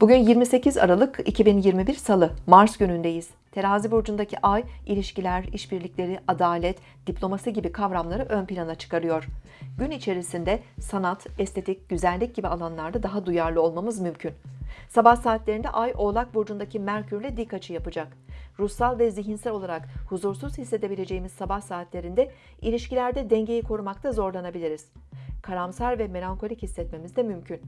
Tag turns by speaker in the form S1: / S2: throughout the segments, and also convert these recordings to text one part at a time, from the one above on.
S1: Bugün 28 Aralık 2021 Salı, Mars günündeyiz. Terazi burcundaki ay, ilişkiler, işbirlikleri, adalet, diplomasi gibi kavramları ön plana çıkarıyor. Gün içerisinde sanat, estetik, güzellik gibi alanlarda daha duyarlı olmamız mümkün. Sabah saatlerinde ay Oğlak burcundaki Merkürle dik açı yapacak. Ruhsal ve zihinsel olarak huzursuz hissedebileceğimiz sabah saatlerinde ilişkilerde dengeyi korumakta zorlanabiliriz karamsar ve melankolik hissetmemiz de mümkün.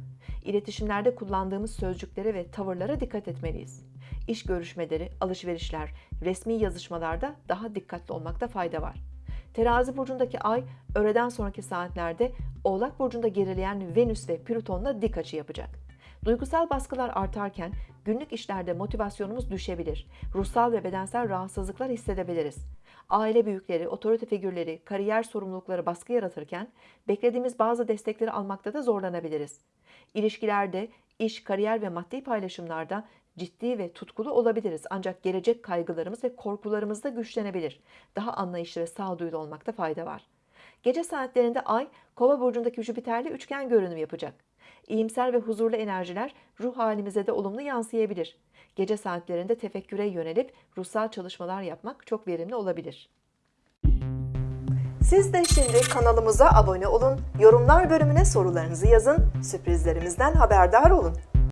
S1: İletişimlerde kullandığımız sözcüklere ve tavırlara dikkat etmeliyiz. İş görüşmeleri, alışverişler, resmi yazışmalarda daha dikkatli olmakta fayda var. Terazi burcundaki ay öğleden sonraki saatlerde Oğlak burcunda gerileyen Venüs ve Plüton'la dik açı yapacak. Duygusal baskılar artarken günlük işlerde motivasyonumuz düşebilir. Ruhsal ve bedensel rahatsızlıklar hissedebiliriz. Aile büyükleri, otorite figürleri, kariyer sorumlulukları baskı yaratırken beklediğimiz bazı destekleri almakta da zorlanabiliriz. İlişkilerde, iş, kariyer ve maddi paylaşımlarda ciddi ve tutkulu olabiliriz. Ancak gelecek kaygılarımız ve korkularımız da güçlenebilir. Daha anlayışlı ve sağduyulu olmakta fayda var. Gece saatlerinde Ay, Kova burcundaki Jüpiter'le üçgen görünüm yapacak. İyimser ve huzurlu enerjiler ruh halimize de olumlu yansıyabilir. Gece saatlerinde tefekküre yönelip ruhsal çalışmalar yapmak çok verimli olabilir. Siz de şimdi kanalımıza abone olun, yorumlar bölümüne sorularınızı yazın, sürprizlerimizden haberdar olun.